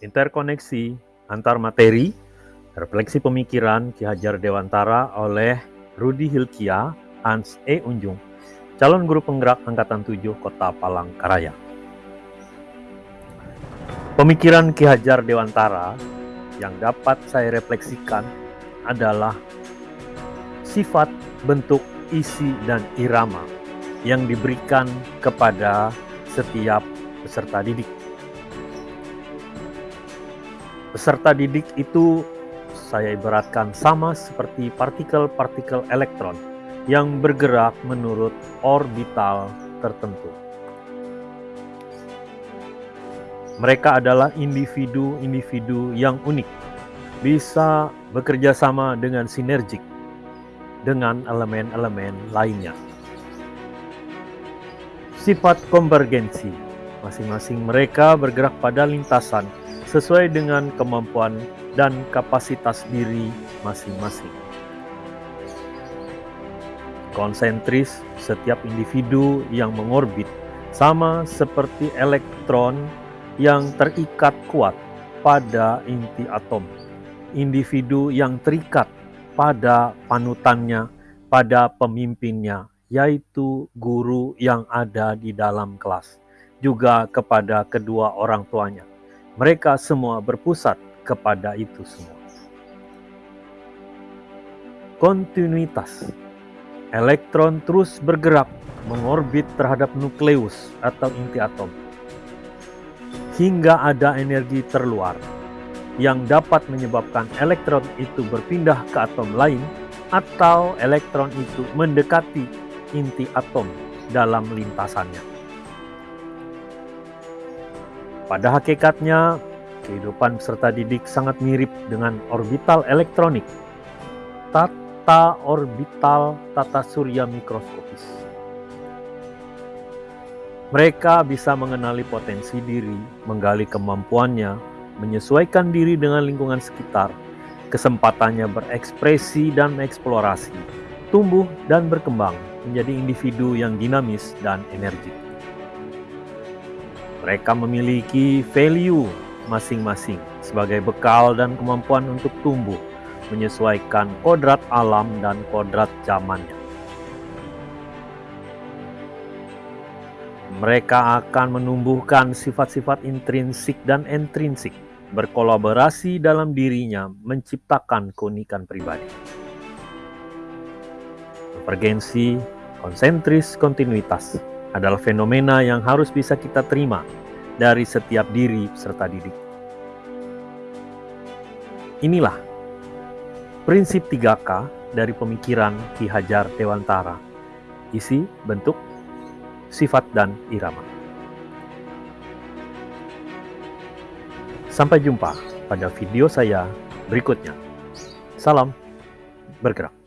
interkoneksi antar materi, refleksi pemikiran Ki Hajar Dewantara oleh Rudi Hilkia, Hans E. Unjung, calon guru penggerak Angkatan 7 Kota Palangkaraya. Pemikiran Ki Hajar Dewantara yang dapat saya refleksikan adalah sifat, bentuk, isi, dan irama yang diberikan kepada setiap peserta didik. Peserta didik itu saya ibaratkan sama seperti partikel-partikel elektron yang bergerak menurut orbital tertentu. Mereka adalah individu-individu yang unik, bisa bekerja sama dengan sinergik dengan elemen-elemen lainnya. Sifat konvergensi, masing-masing mereka bergerak pada lintasan sesuai dengan kemampuan dan kapasitas diri masing-masing. Konsentris setiap individu yang mengorbit sama seperti elektron yang terikat kuat pada inti atom. Individu yang terikat pada panutannya, pada pemimpinnya, yaitu guru yang ada di dalam kelas, juga kepada kedua orang tuanya. Mereka semua berpusat kepada itu semua. Kontinuitas elektron terus bergerak mengorbit terhadap nukleus atau inti atom hingga ada energi terluar yang dapat menyebabkan elektron itu berpindah ke atom lain atau elektron itu mendekati inti atom dalam lintasannya. Pada hakikatnya, kehidupan peserta didik sangat mirip dengan orbital elektronik, tata orbital tata surya mikroskopis. Mereka bisa mengenali potensi diri, menggali kemampuannya, menyesuaikan diri dengan lingkungan sekitar, kesempatannya berekspresi dan eksplorasi, tumbuh dan berkembang, menjadi individu yang dinamis dan energik. Mereka memiliki value masing-masing sebagai bekal dan kemampuan untuk tumbuh, menyesuaikan kodrat alam dan kodrat zamannya. Mereka akan menumbuhkan sifat-sifat intrinsik dan intrinsik, berkolaborasi dalam dirinya menciptakan keunikan pribadi. Konvergensi, konsentris, kontinuitas adalah fenomena yang harus bisa kita terima dari setiap diri serta didik. Inilah prinsip 3K dari pemikiran Ki Hajar Dewantara. Isi, bentuk, sifat, dan irama. Sampai jumpa pada video saya berikutnya. Salam bergerak.